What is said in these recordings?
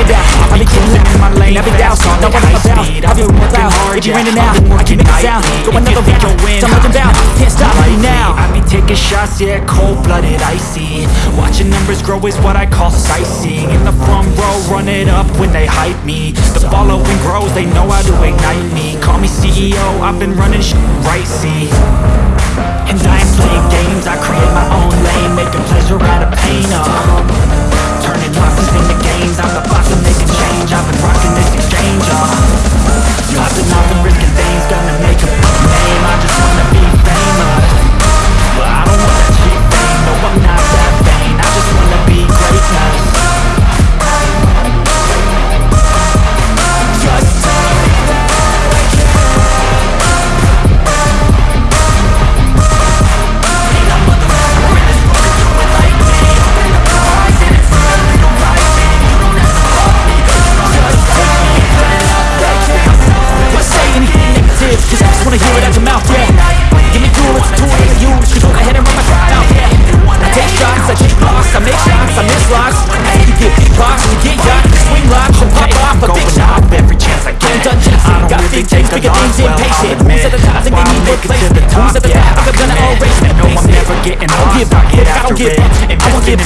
it down. I be killing in my lane, I be doused Don't worry about speed, I be working hard If you're in and out, I can make a sound Go another round, time like about Can't stop me now. I be taking shots, yeah, cold-blooded, icy. Watching numbers grow is what I call sightseeing. In the front row, run it up when they hype me. The following grows, they know how to ignite me. Call me CEO, I've been running sh right, see. And I ain't playing games, I create my own lane Making pleasure out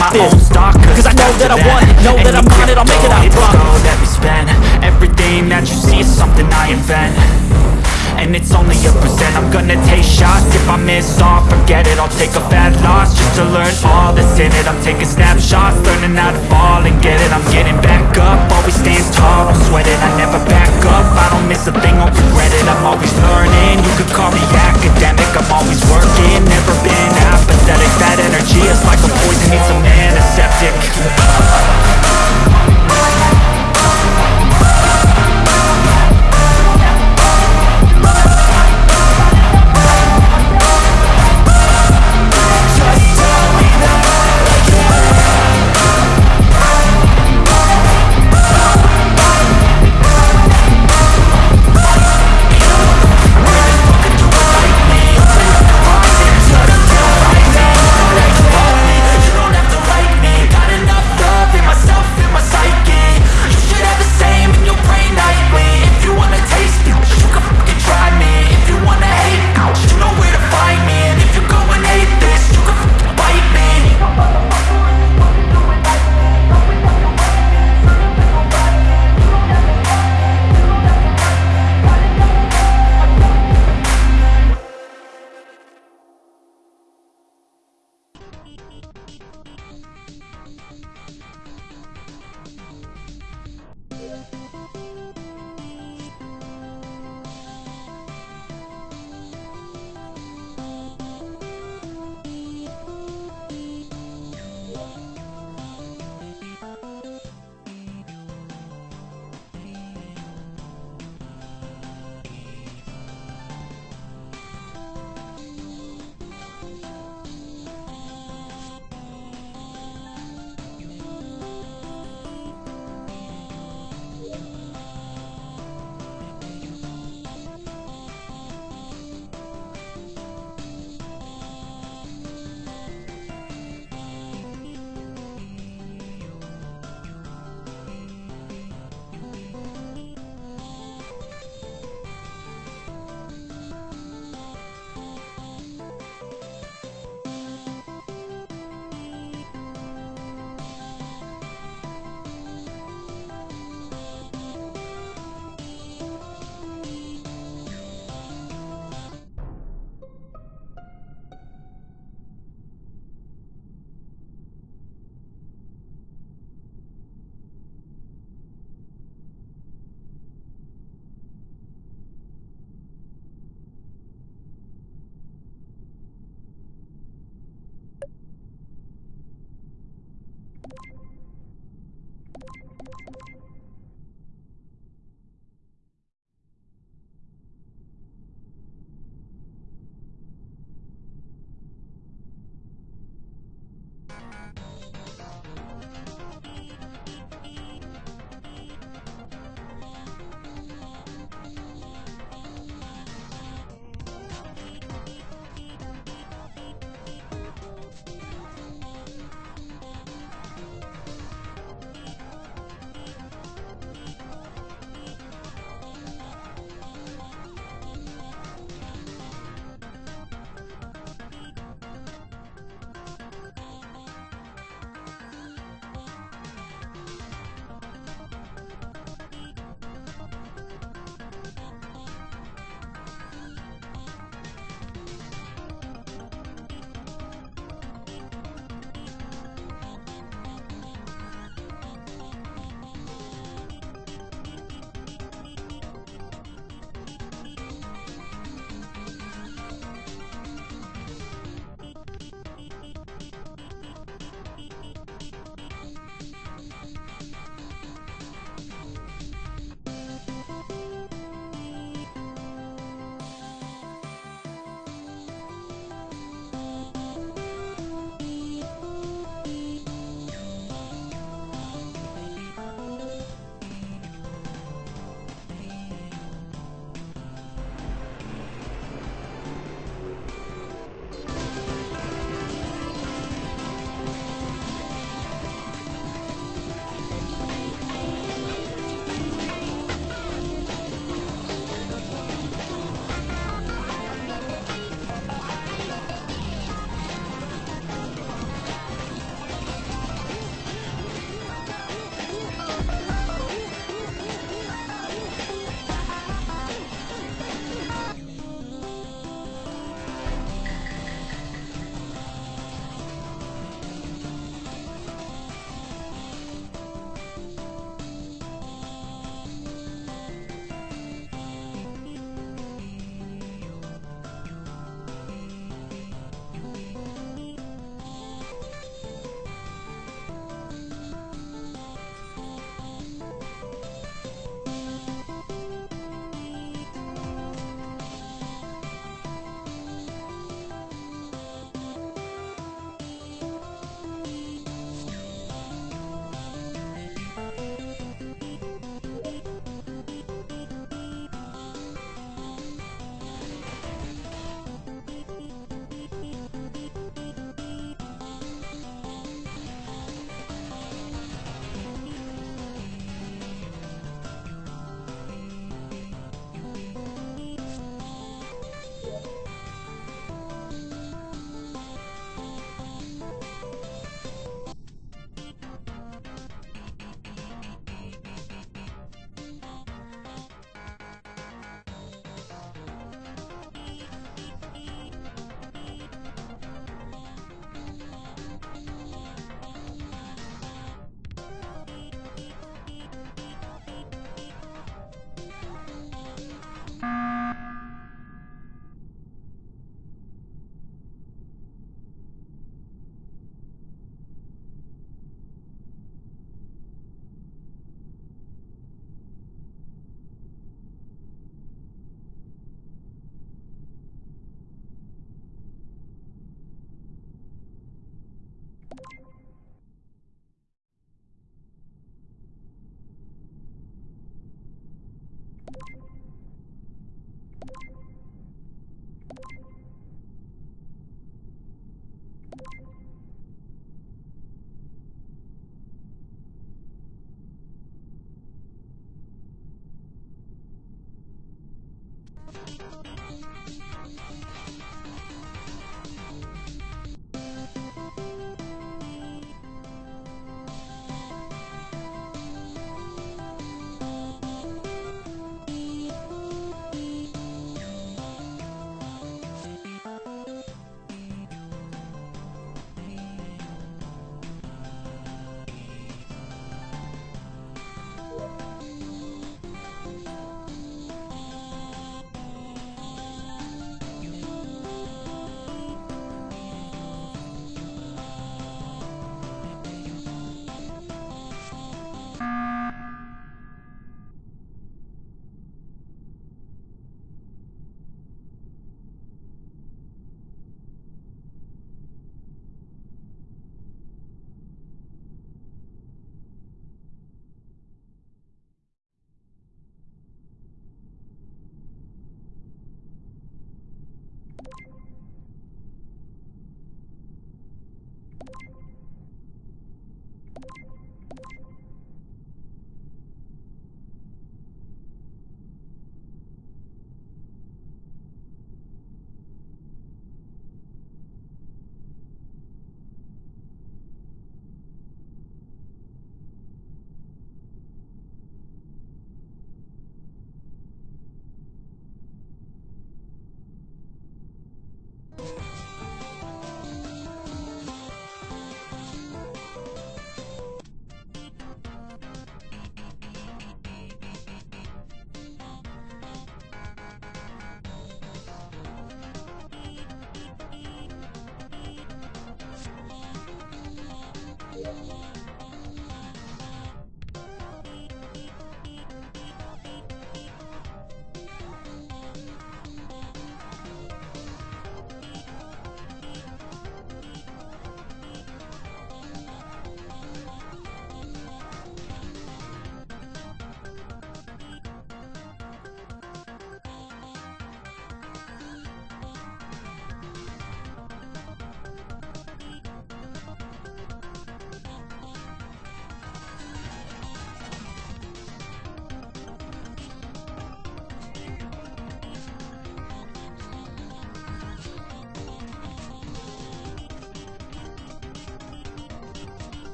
my this. own stock, Cause I know that I want it, know that I'm on it, I'll make it out, It's gold that we spend Everything that you see is something I invent. And it's only a percent. I'm gonna take shots. If I miss all, forget it. I'll take a bad loss Just to learn all that's in it. I'm taking snapshots Learning how to fall and get it. I'm getting back up. Always stand tall, I'm sweating. I never back up. I don't miss a thing, won't regret it. I'm always learning. You could call me antiseptic なになに?